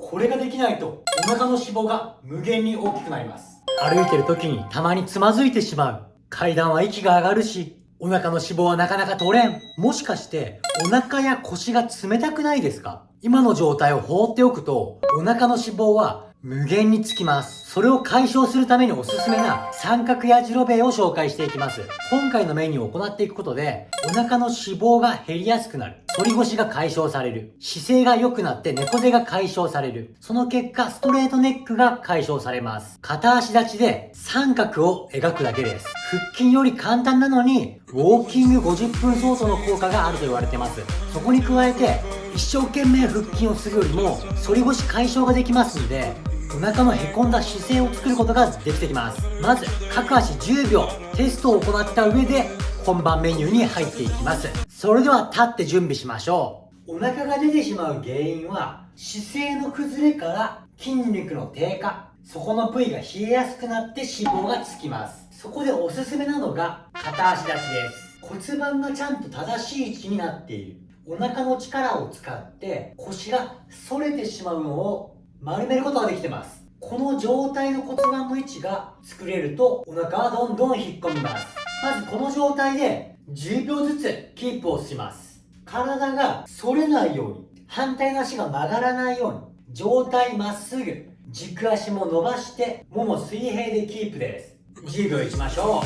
これができないとお腹の脂肪が無限に大きくなります。歩いてる時にたまにつまずいてしまう。階段は息が上がるしお腹の脂肪はなかなか取れん。もしかしてお腹や腰が冷たくないですか？今の状態を放っておくとお腹の脂肪は無限につきます。それを解消するためにおすすめな三角やじろべを紹介していきます。今回のメニューを行っていくことで、お腹の脂肪が減りやすくなる。反り腰が解消される。姿勢が良くなって猫背が解消される。その結果、ストレートネックが解消されます。片足立ちで三角を描くだけです。腹筋より簡単なのに、ウォーキング50分相当の効果があると言われてます。そこに加えて、一生懸命腹筋をするよりも、反り腰解消ができますんで、お腹のへこんだ姿勢を作ることができてきます。まず各足10秒テストを行った上で本番メニューに入っていきます。それでは立って準備しましょう。お腹が出てしまう原因は姿勢の崩れから筋肉の低下そこの部位が冷えやすくなって脂肪がつきます。そこでおすすめなのが片足立ちです。骨盤がちゃんと正しい位置になっている。お腹の力を使って腰が反れてしまうのを丸めることができてます。この状態の骨盤の位置が作れるとお腹はどんどん引っ込みます。まずこの状態で10秒ずつキープをします。体が反れないように反対の足が曲がらないように上体まっすぐ軸足も伸ばしてもも水平でキープです。10秒いきましょう。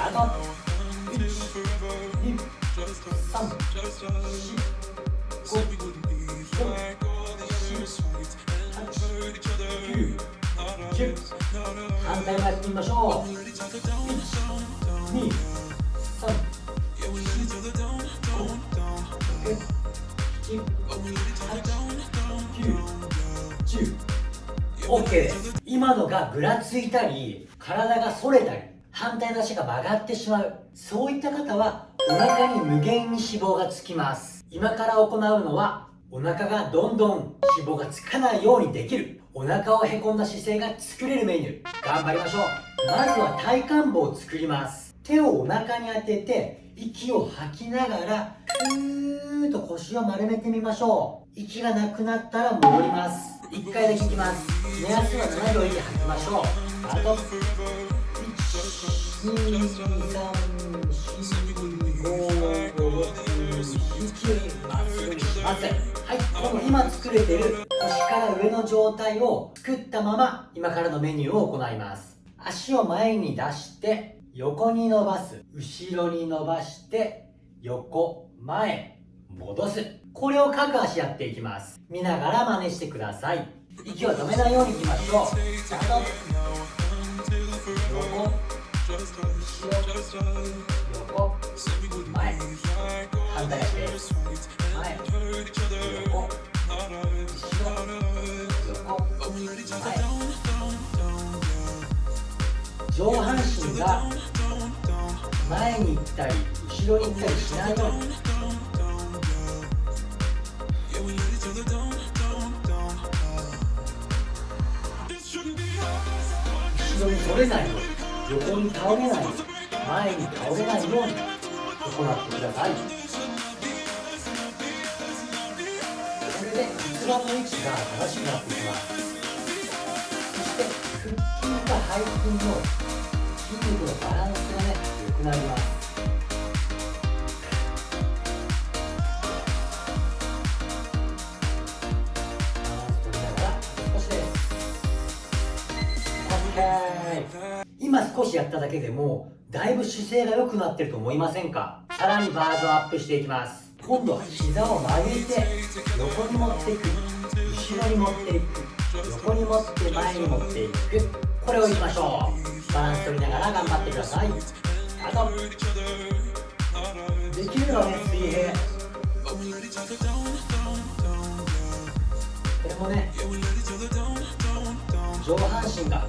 あと1 2 3 4 5反対もやってみましょう1 2 3 OK です今のがぐらついたり体が反れたり反対の足が曲がってしまう。そういった方はお腹に無限に脂肪がつきます。今から行うのはお腹がどんどん脂肪がつかないようにできる。お腹をへこんだ姿勢が作れるメニュー。頑張りましょう。まずは体幹部を作ります。手をお腹に当てて息を吐きながらふーっと腰を丸めてみましょう。息がなくなったら戻ります。1回だけいきます目安は7秒息吐きましょうあと1 2 3 4 5 6 7まっすぐにしますはいこの今作れてる腰から上の状態を作ったまま今からのメニューを行います足を前に出して横に伸ばす後ろに伸ばして横前戻す。これを各足やっていきます。見ながら真似してください。息を止めないようにいきましょう。スタート横後ろ。横前。反対足です前上半身が前に行ったり後ろ。に行ったりしないように後ろに取れないように横に倒れないように前に倒れないように行ってください。盤の位置が正しくなっていきます。そして腹筋と背筋の筋肉のバランスがね良くなります。少しやっただけでもだいぶ姿勢が良くなってると思いませんか？さらにバージョンアップしていきます。今度は膝を曲げて横に持っていく。後ろに持っていく。横に持って前に持っていく。これをいきましょう。バランス取りながら頑張ってください。あとできるのね水平。これもね上半身が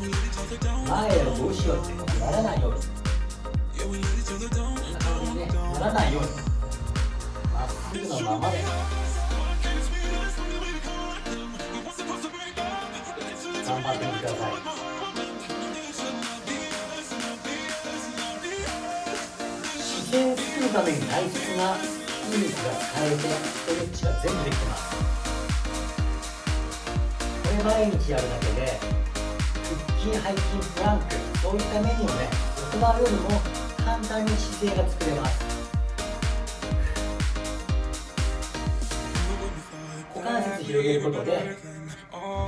前より後ろってならないようにな、らないようにまっすぐのままで頑張ってみてください姿勢を作るために大切な筋肉が使えてストレッチが全部できてます。これ毎日やるだけで筋背筋プランクそういったメニューをね行うよりも簡単に姿勢が作れます股関節広げることで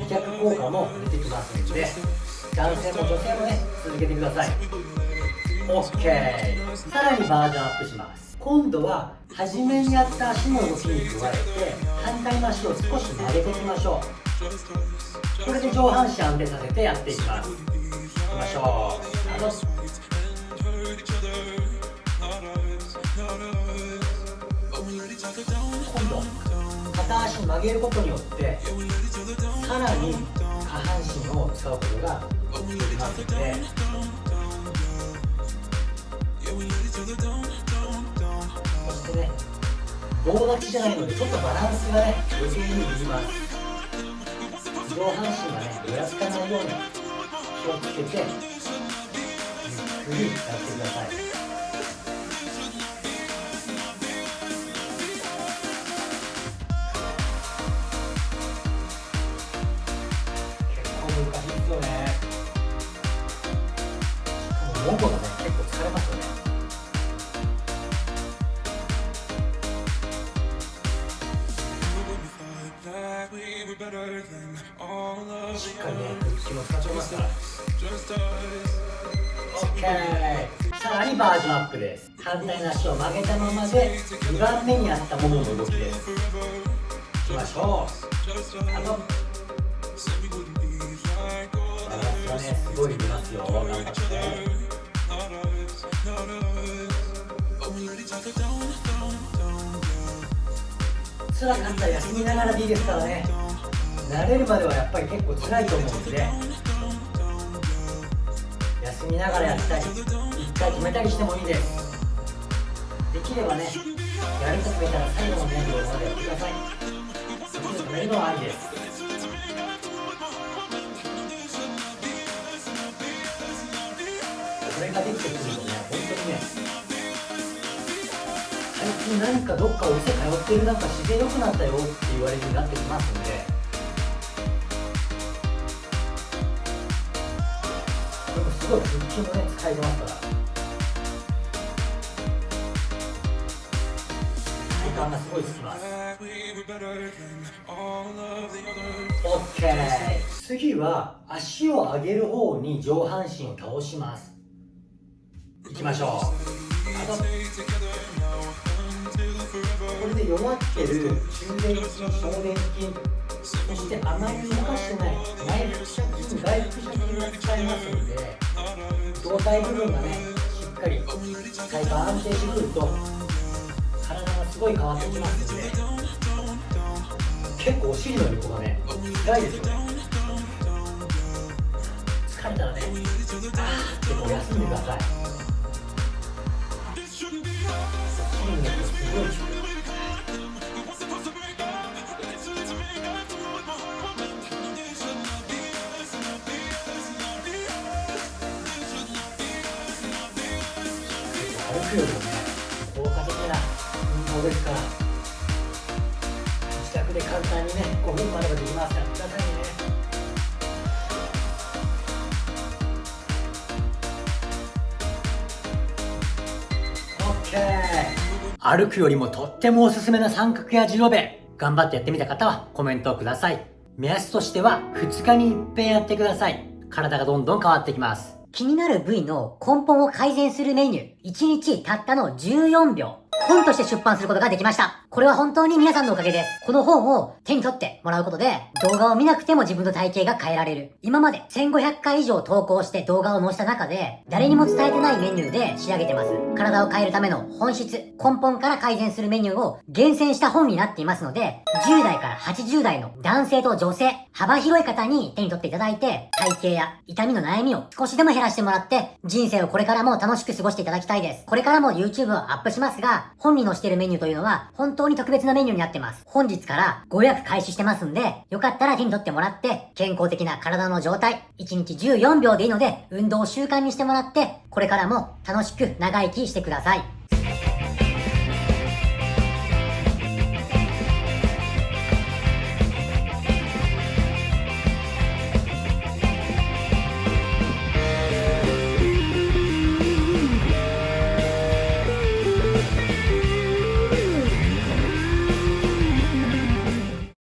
美脚効果も出てきますので男性も女性もね続けてください OK さらにバージョンアップします。今度は初めにやった足の動きに加えて反対の足を少し曲げていきましょう。これで上半身安定させてやっていきます。いきましょう。今度片足曲げることによってさらに下半身を使うことができますので。そしてね棒立ちじゃないのでちょっとバランスがね余計にいります。上半身がねぶらつかないように気をつけてゆっくりやってください。OK さらにバージョンアップです反対の足を曲げたままで2番目にあったももの動きですいきましょうあとバランスがねすごい出ますよ頑張って辛かったら休みながらでいいですからね。慣れるまではやっぱり結構辛いと思うんで休みながらやったり一回決めたりしてもいいです。できればねやると決めたら最後の面倒までやってください。できる止めるのはありです。これができてくるとね本当にね最近何かどっかお店通ってるなんか自然良くなったよって言われるようになってきますんでごい腹筋もね使えてます。から体幹がすごいつきます OK 次は足を上げる方に上半身を倒します。いきましょう。これで弱ってる中殿筋小殿筋そしてあまり動かしてない内腹斜筋外腹斜筋が使えますので胴体部分がねしっかり体幹安定してくると体がすごい変わってきますので結構お尻の横がね辛いですよね疲れたらねあーってこう休んでくださいお尻の横すごい。歩くよりもね効果的な運動ですから自宅で簡単にね5分もあればできますからくださいね歩くよりもとってもおすすめな三角やジロベ頑張ってやってみた方はコメントをください。目安としては2日に1遍やってください。体がどんどん変わってきます。気になる部位の根本を改善するメニュー。1日たったの14秒。本として出版することができました。これは本当に皆さんのおかげです。この本を手に取ってもらうことで、動画を見なくても自分の体型が変えられる。今まで1500回以上投稿して動画を載せた中で、誰にも伝えてないメニューで仕上げてます。体を変えるための本質、根本から改善するメニューを厳選した本になっていますので、10代から80代の男性と女性、幅広い方に手に取っていただいて、体型や痛みの悩みを少しでも減らしてもらって、人生をこれからも楽しく過ごしていただきたいです。これからも YouTube をアップしますが、本に載せてるメニューというのは、本当に特別なメニューになってます。本日からご予約開始してますんで、よかったら手に取ってもらって、健康的な体の状態、1日14秒でいいので、運動を習慣にしてもらって、これからも楽しく長生きしてください。